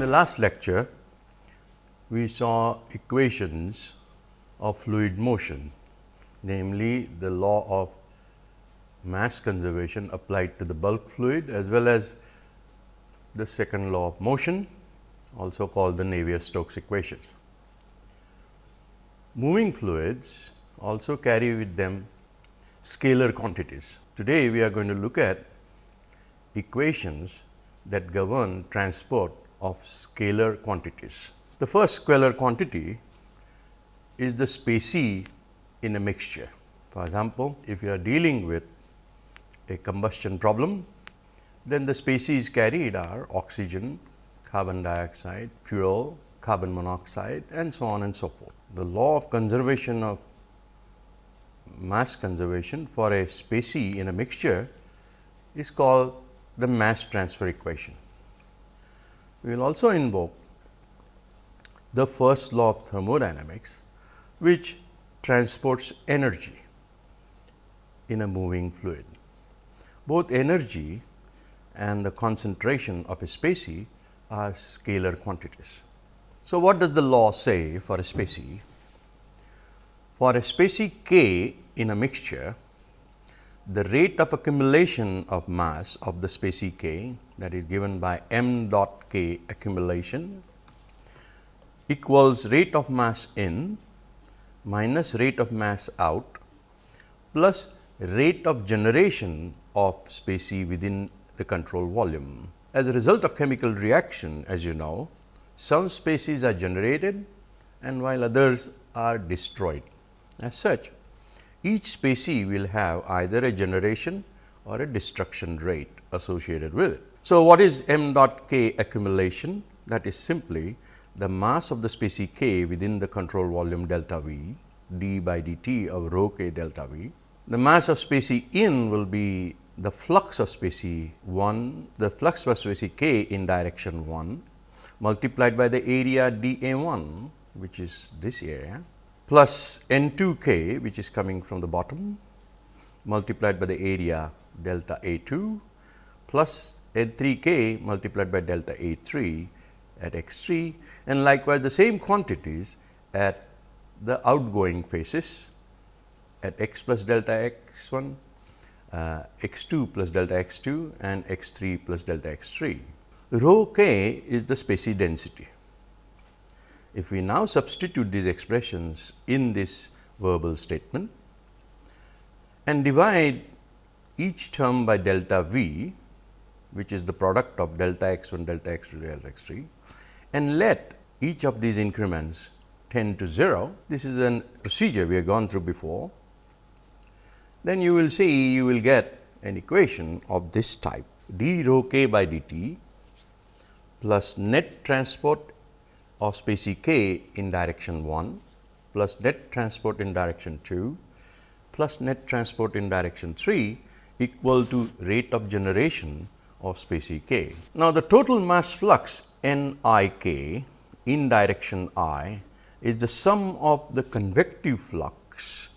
In the last lecture, we saw equations of fluid motion, namely the law of mass conservation applied to the bulk fluid as well as the second law of motion also called the Navier-Stokes equations. Moving fluids also carry with them scalar quantities. Today, we are going to look at equations that govern transport of scalar quantities. The first scalar quantity is the specie in a mixture. For example, if you are dealing with a combustion problem, then the species carried are oxygen, carbon dioxide, fuel, carbon monoxide and so on and so forth. The law of conservation of mass conservation for a specie in a mixture is called the mass transfer equation. We will also invoke the first law of thermodynamics, which transports energy in a moving fluid. Both energy and the concentration of a specie are scalar quantities. So, what does the law say for a specie? For a specie k in a mixture, the rate of accumulation of mass of the specie k that is given by m dot k accumulation equals rate of mass in minus rate of mass out plus rate of generation of specie within the control volume. As a result of chemical reaction as you know, some species are generated and while others are destroyed. As such, each specie will have either a generation or a destruction rate associated with it. So, what is m dot k accumulation? That is simply the mass of the specie k within the control volume delta V d by dt of rho k delta V. The mass of specie in will be the flux of specie 1, the flux of specie k in direction 1 multiplied by the area d a 1 which is this area plus n 2 k which is coming from the bottom multiplied by the area delta a 2 plus n 3 k multiplied by delta a 3 at x 3 and likewise the same quantities at the outgoing faces at x plus delta x 1, uh, x 2 plus delta x 2 and x 3 plus delta x 3. Rho k is the specie density. If we now substitute these expressions in this verbal statement and divide each term by delta v, which is the product of delta x 1, delta x 2, delta x 3 and let each of these increments tend to 0. This is a procedure we have gone through before. Then you will see you will get an equation of this type d rho k by dt plus net transport of specie k in direction 1 plus net transport in direction 2 plus net transport in direction 3 equal to rate of generation of specie k. Now, the total mass flux n i k in direction i is the sum of the convective flux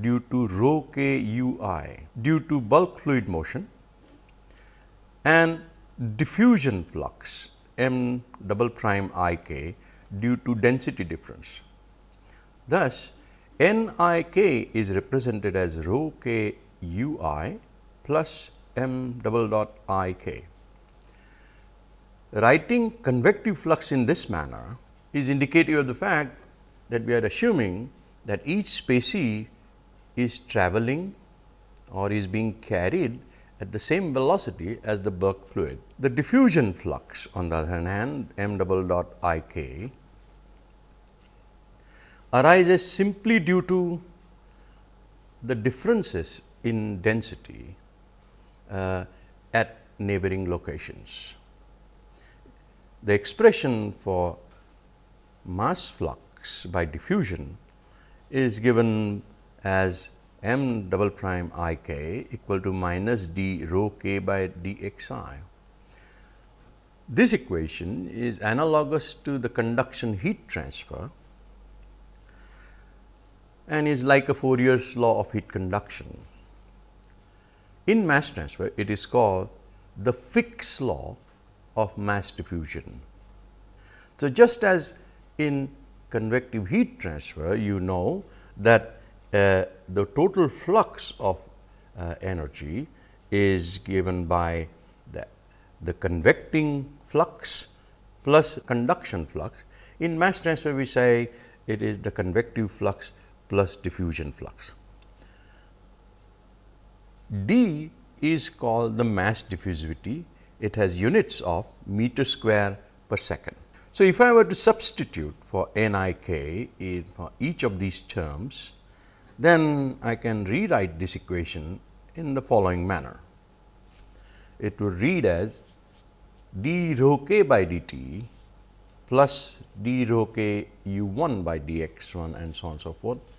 due to rho k u i due to bulk fluid motion and diffusion flux m double prime i k due to density difference. Thus, n i k is represented as rho k u i plus m double dot i k. Writing convective flux in this manner is indicative of the fact that we are assuming that each specie is traveling or is being carried at the same velocity as the bulk fluid. The diffusion flux on the other hand m double dot i k arises simply due to the differences in density Uh, at neighboring locations. The expression for mass flux by diffusion is given as m double prime i k equal to minus d rho k by d x i. This equation is analogous to the conduction heat transfer and is like a Fourier's law of heat conduction. In mass transfer, it is called the Fick's law of mass diffusion. So, just as in convective heat transfer, you know that uh, the total flux of uh, energy is given by the, the convecting flux plus conduction flux. In mass transfer, we say it is the convective flux plus diffusion flux. D is called the mass diffusivity. It has units of meter square per second. So, if I were to substitute for n i k in for each of these terms, then I can rewrite this equation in the following manner. It would read as d rho k by dt plus d rho k u 1 by d x 1 and so on and so forth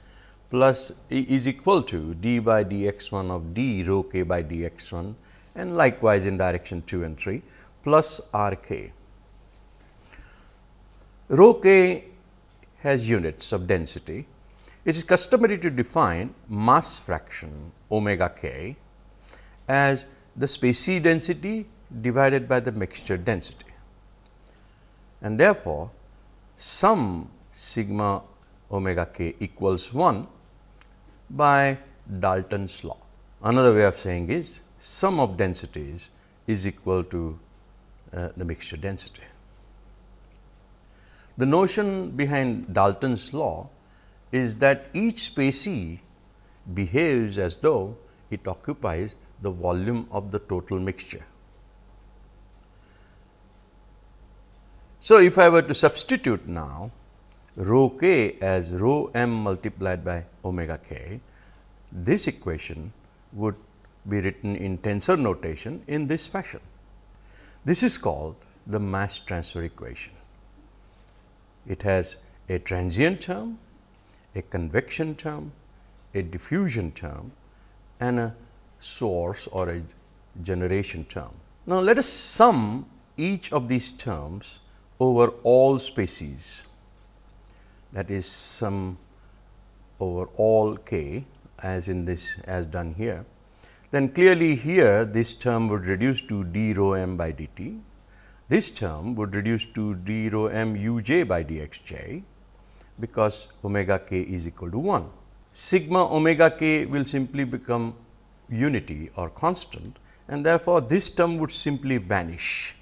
plus is equal to d by d x 1 of d rho k by d x 1 and likewise in direction 2 and 3 plus r k. Rho k has units of density. It is customary to define mass fraction omega k as the specie density divided by the mixture density. And therefore, sum sigma omega k equals 1 by Dalton's law. Another way of saying is sum of densities is equal to uh, the mixture density. The notion behind Dalton's law is that each specie behaves as though it occupies the volume of the total mixture. So, if I were to substitute now rho k as rho m multiplied by omega k, this equation would be written in tensor notation in this fashion. This is called the mass transfer equation. It has a transient term, a convection term, a diffusion term and a source or a generation term. Now, let us sum each of these terms over all species that is sum over all k as in this as done here, then clearly here this term would reduce to d rho m by dt. This term would reduce to d rho m u j by d x j because omega k is equal to 1. Sigma omega k will simply become unity or constant and therefore, this term would simply vanish.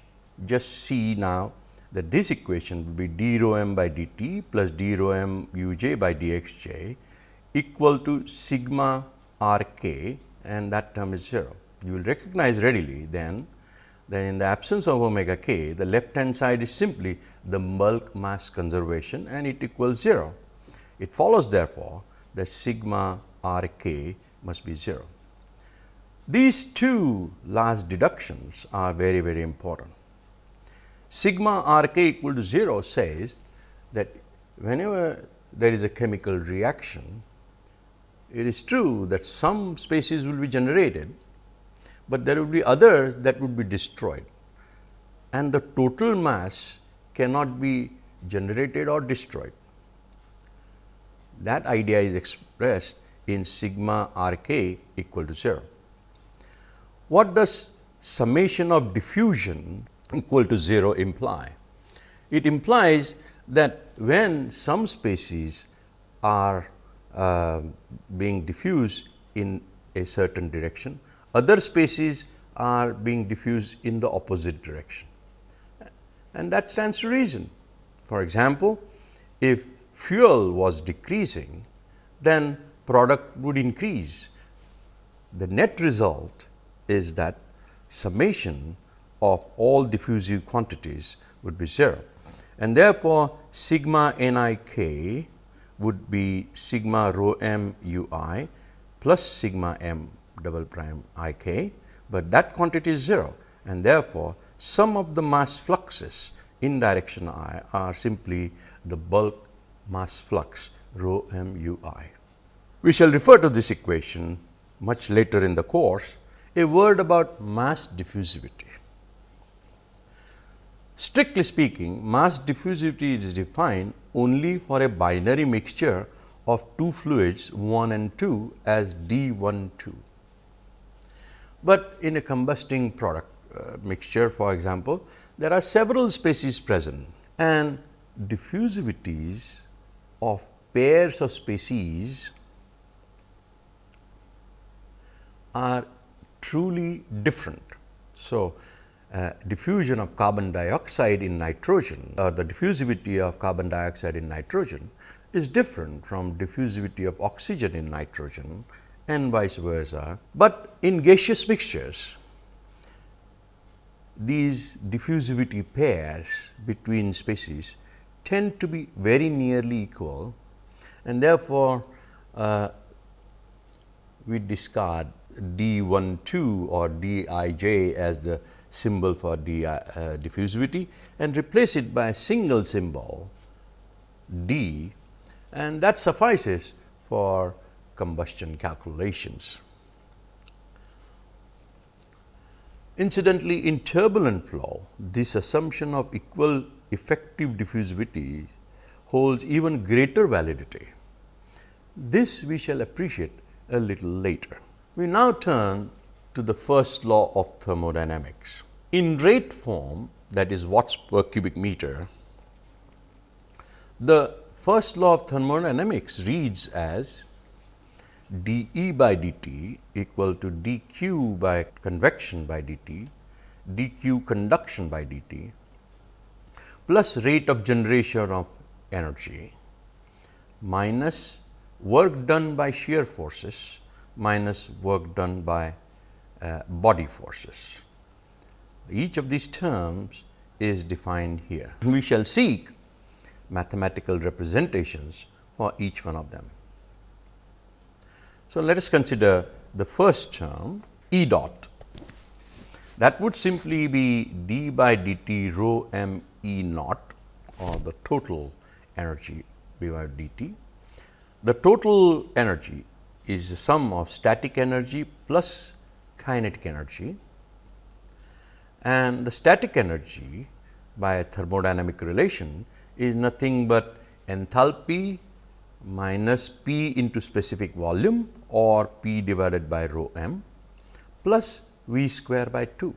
Just see now that this equation will be d rho m by dt plus d rho m u j by d x j equal to sigma r k and that term is 0. You will recognize readily then that in the absence of omega k, the left hand side is simply the bulk mass conservation and it equals 0. It follows therefore, that sigma r k must be 0. These two last deductions are very, very important. Sigma r k equal to 0 says that whenever there is a chemical reaction, it is true that some species will be generated, but there will be others that would be destroyed and the total mass cannot be generated or destroyed. That idea is expressed in sigma r k equal to 0. What does summation of diffusion equal to 0 imply? It implies that when some species are uh, being diffused in a certain direction, other species are being diffused in the opposite direction and that stands to reason. For example, if fuel was decreasing, then product would increase. The net result is that summation of all diffusive quantities would be 0 and therefore, sigma n i k would be sigma rho m u i plus sigma m double prime i k, but that quantity is 0 and therefore, sum of the mass fluxes in direction i are simply the bulk mass flux rho m u i. We shall refer to this equation much later in the course. A word about mass diffusivity. Strictly speaking, mass diffusivity is defined only for a binary mixture of two fluids 1 and 2 as D 1 2. But in a combusting product uh, mixture for example, there are several species present and diffusivities of pairs of species are truly different. So, uh, diffusion of carbon dioxide in nitrogen or the diffusivity of carbon dioxide in nitrogen is different from diffusivity of oxygen in nitrogen and vice versa. But in gaseous mixtures, these diffusivity pairs between species tend to be very nearly equal and therefore, uh, we discard d 1 2 or d i j as the symbol for uh, diffusivity and replace it by a single symbol d and that suffices for combustion calculations. Incidentally, in turbulent flow, this assumption of equal effective diffusivity holds even greater validity. This we shall appreciate a little later. We now turn to the first law of thermodynamics. In rate form that is watts per cubic meter, the first law of thermodynamics reads as d E by d t equal to d q by convection by d t, d q conduction by d t plus rate of generation of energy minus work done by shear forces minus work done by uh, body forces. Each of these terms is defined here. We shall seek mathematical representations for each one of them. So, let us consider the first term E dot that would simply be d by dt rho m E naught or the total energy v by dt. The total energy is the sum of static energy plus kinetic energy and the static energy by a thermodynamic relation is nothing but enthalpy minus P into specific volume or P divided by rho m plus V square by 2.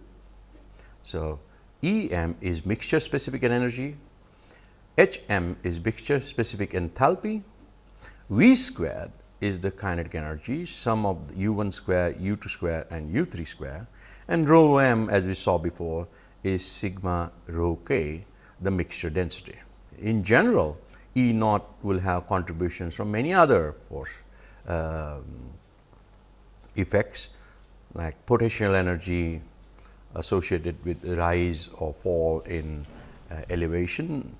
So, E m is mixture specific energy, H m is mixture specific enthalpy, V squared is the kinetic energy sum of u 1 square, u 2 square and u 3 square and rho m as we saw before is sigma rho k the mixture density. In general E naught will have contributions from many other force um, effects like potential energy associated with rise or fall in uh, elevation,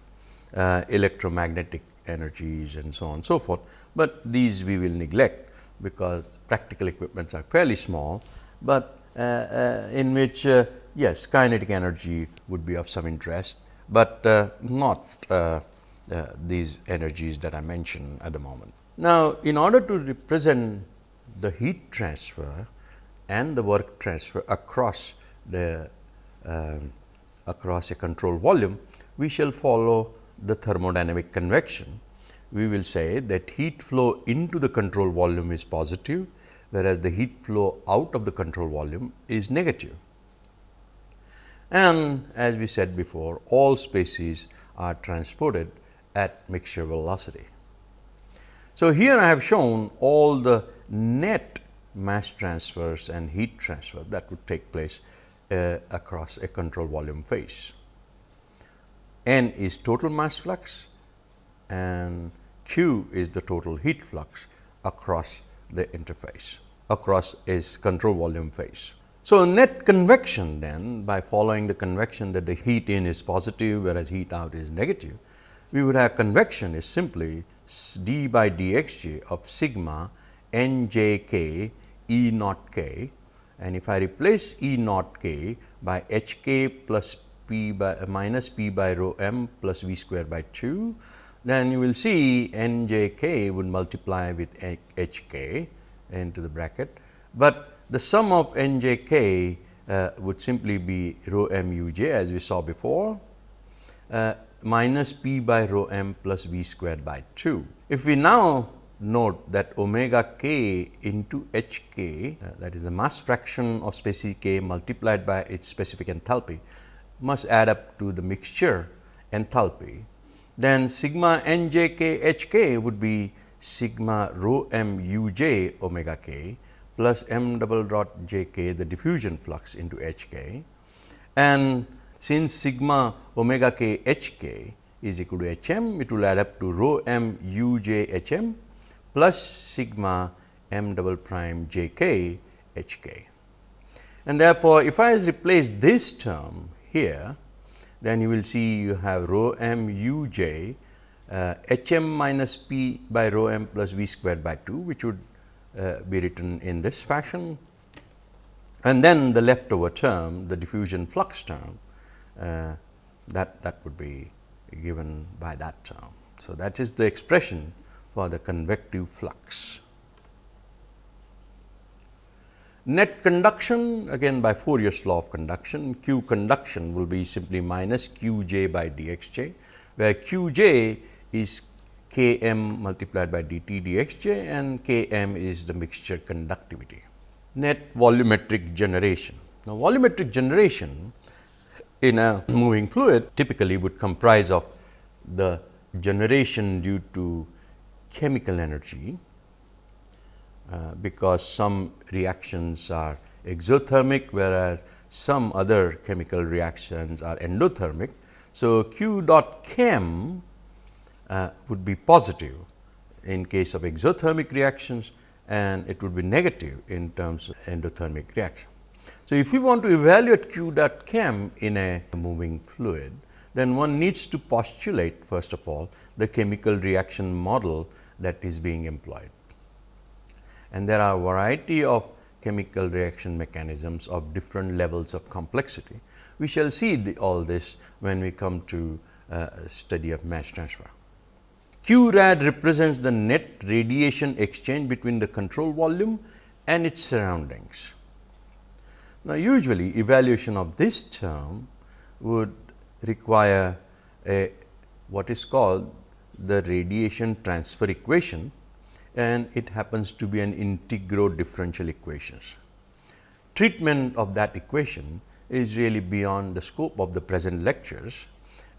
uh, electromagnetic energies and so on and so forth but these we will neglect because practical equipments are fairly small, but uh, uh, in which uh, yes kinetic energy would be of some interest, but uh, not uh, uh, these energies that I mentioned at the moment. Now, in order to represent the heat transfer and the work transfer across the across a control volume, we shall follow the thermodynamic convection we will say that heat flow into the control volume is positive, whereas the heat flow out of the control volume is negative. And as we said before, all species are transported at mixture velocity. So, here I have shown all the net mass transfers and heat transfer that would take place uh, across a control volume phase. N is total mass flux, and Q is the total heat flux across the interface across its control volume phase. So, net convection then by following the convection that the heat in is positive whereas heat out is negative, we would have convection is simply d by dxj of sigma n j k E naught k and if I replace E naught k by h k plus p by minus p by rho m plus v square by 2, then you will see n j k would multiply with h k into the bracket, but the sum of n j k uh, would simply be rho m u j as we saw before uh, minus p by rho m plus v squared by 2. If we now note that omega k into h k uh, that is the mass fraction of species k multiplied by its specific enthalpy must add up to the mixture enthalpy, then sigma n j k h k would be sigma rho m u j omega k plus m double dot j k the diffusion flux into h k. And since sigma omega k h k is equal to h m, it will add up to rho m u j h m plus sigma m double prime j k h k. And therefore, if I replace this term here, then you will see you have rho m u j uh, h m minus p by rho m plus v squared by 2, which would uh, be written in this fashion. And then the leftover term, the diffusion flux term, uh, that, that would be given by that term. So, that is the expression for the convective flux. Net conduction again by Fourier's law of conduction, Q conduction will be simply minus Q j by d x j, where Q j is K m multiplied by d t d x j and K m is the mixture conductivity. Net volumetric generation. Now, volumetric generation in a moving fluid typically would comprise of the generation due to chemical energy uh, because some reactions are exothermic, whereas some other chemical reactions are endothermic. So, Q dot chem uh, would be positive in case of exothermic reactions and it would be negative in terms of endothermic reaction. So, if we want to evaluate Q dot chem in a moving fluid, then one needs to postulate first of all the chemical reaction model that is being employed and there are variety of chemical reaction mechanisms of different levels of complexity. We shall see the, all this when we come to uh, study of mass transfer. Q rad represents the net radiation exchange between the control volume and its surroundings. Now, usually evaluation of this term would require a what is called the radiation transfer equation and it happens to be an integral differential equations. Treatment of that equation is really beyond the scope of the present lectures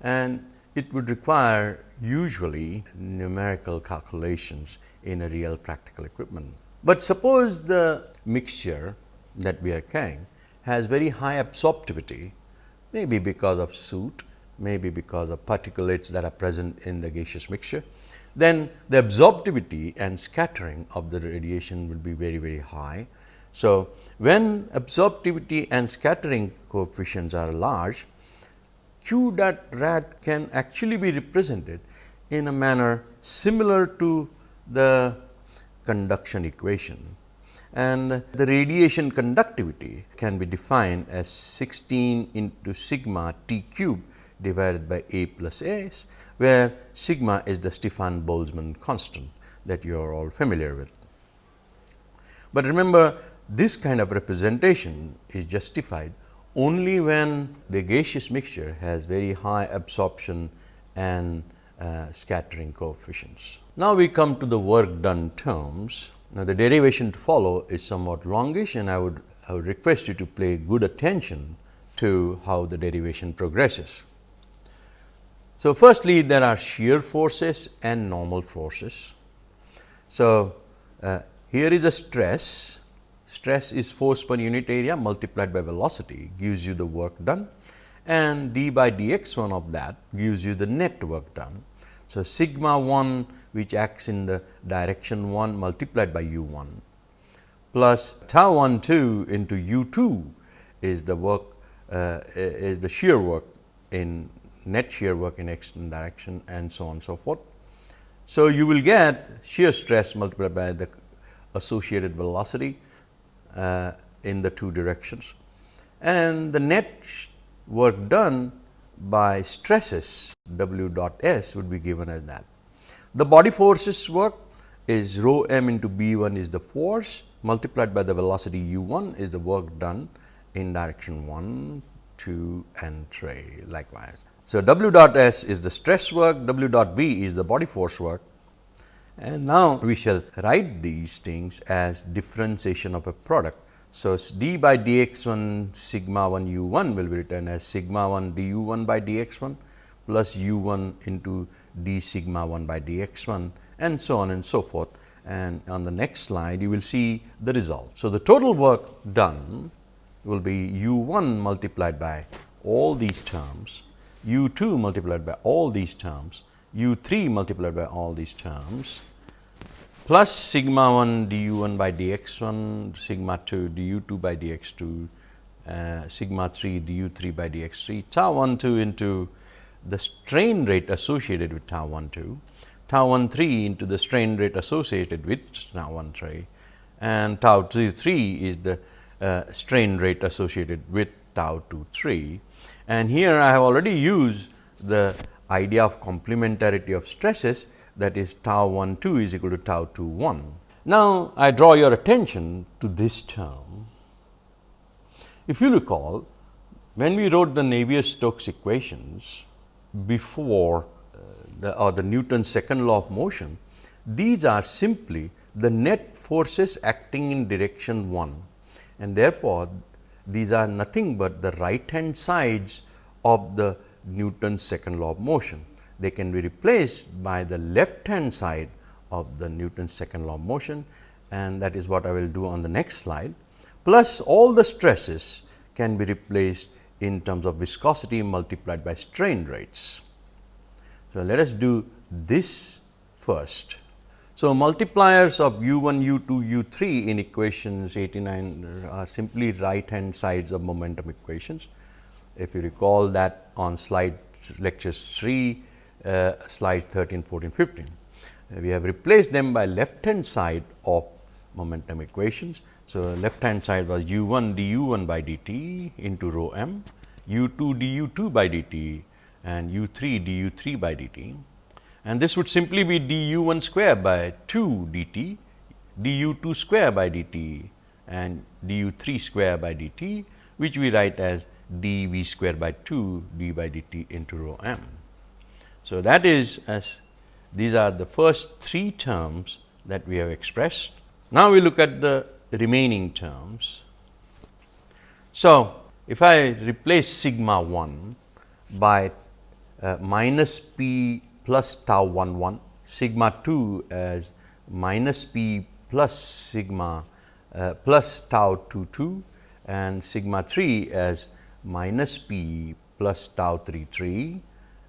and it would require usually numerical calculations in a real practical equipment. But suppose the mixture that we are carrying has very high absorptivity, maybe because of soot, maybe because of particulates that are present in the gaseous mixture then the absorptivity and scattering of the radiation will be very, very high. So, when absorptivity and scattering coefficients are large, Q dot rad can actually be represented in a manner similar to the conduction equation. And the radiation conductivity can be defined as 16 into sigma T cube divided by A plus S, where sigma is the Stefan Boltzmann constant that you are all familiar with. But remember this kind of representation is justified only when the gaseous mixture has very high absorption and uh, scattering coefficients. Now, we come to the work done terms. Now, the derivation to follow is somewhat longish and I would, I would request you to pay good attention to how the derivation progresses. So, firstly there are shear forces and normal forces. So, uh, here is a stress, stress is force per unit area multiplied by velocity gives you the work done and d by dx 1 of that gives you the net work done. So, sigma 1 which acts in the direction 1 multiplied by u 1 plus tau 1 2 into u 2 is the work uh, is the shear work in net shear work in x direction and so on and so forth. So, you will get shear stress multiplied by the associated velocity uh, in the two directions and the net work done by stresses W dot S would be given as that. The body forces work is rho m into B 1 is the force multiplied by the velocity u 1 is the work done in direction 1, 2 and 3 likewise. So, W dot S is the stress work, W dot B is the body force work and now we shall write these things as differentiation of a product. So, d by dx 1 sigma 1 u 1 will be written as sigma 1 du 1 by dx 1 plus u 1 into d sigma 1 by d x 1 and so on and so forth. And on the next slide, you will see the result. So, the total work done will be u 1 multiplied by all these terms, u 2 multiplied by all these terms, u 3 multiplied by all these terms plus sigma 1 du 1 by dx 1, sigma 2 du 2 by dx 2, uh, sigma 3 du 3 by dx 3, tau 1 2 into the strain rate associated with tau 1 2, tau 1 3 into the strain rate associated with tau 1 3 and tau 3 3 is the uh, strain rate associated with tau 2 3. And here I have already used the idea of complementarity of stresses that is tau 1 2 is equal to tau 2 1. Now, I draw your attention to this term. If you recall, when we wrote the Navier-Stokes equations before uh, the or the Newton's second law of motion, these are simply the net forces acting in direction 1 and therefore, these are nothing but the right hand sides of the Newton's second law of motion they can be replaced by the left hand side of the Newton's second law of motion and that is what I will do on the next slide. Plus all the stresses can be replaced in terms of viscosity multiplied by strain rates. So, let us do this first. So, multipliers of u 1, u 2, u 3 in equations 89 are simply right hand sides of momentum equations. If you recall that on slide lectures 3 uh, slides 13, 14, 15. Uh, we have replaced them by left hand side of momentum equations. So, left hand side was u 1 d u 1 by dt into rho m, u 2 d u 2 by dt and u 3 d u 3 by dt. And this would simply be d u 1 square by 2 dt, d u 2 square by dt and d u 3 square by dt, which we write as d v square by 2 d by dt into rho m. So, that is as these are the first three terms that we have expressed. Now, we look at the remaining terms. So, if I replace sigma 1 by uh, minus p plus tau 1 1, sigma 2 as minus p plus sigma uh, plus tau 2 2 and sigma 3 as minus p plus tau 3 3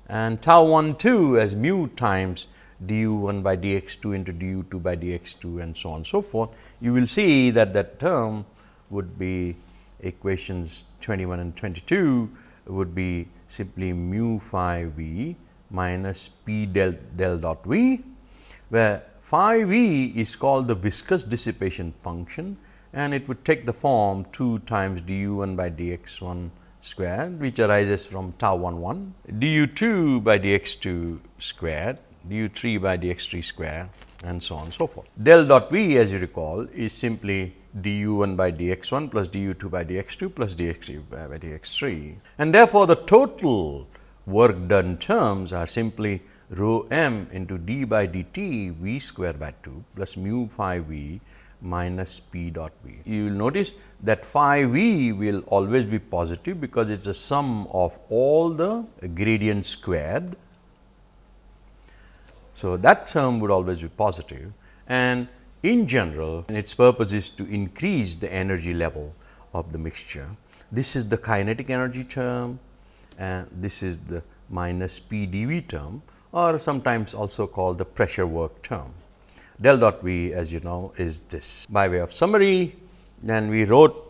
and tau 1 2 as mu times du 1 by dx 2 into du 2 by dx 2 and so on and so forth, you will see that that term would be equations 21 and 22 would be simply mu phi v minus p del del dot v, where phi v is called the viscous dissipation function and it would take the form 2 times du 1 by dx 1 squared which arises from tau 1 1 du 2 by dx 2 squared du 3 by dx 3 squared and so on and so forth. Del dot v as you recall is simply du 1 by dx 1 plus du 2 by dx 2 plus dx 3 by dx 3 and therefore, the total work done terms are simply rho m into d by dt v square by 2 plus mu phi v minus p dot v. You will notice that phi v will always be positive, because it is a sum of all the gradients squared. So, that term would always be positive and in general its purpose is to increase the energy level of the mixture. This is the kinetic energy term and this is the minus p dV term or sometimes also called the pressure work term del dot V as you know is this. By way of summary, then we wrote